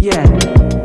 Yeah.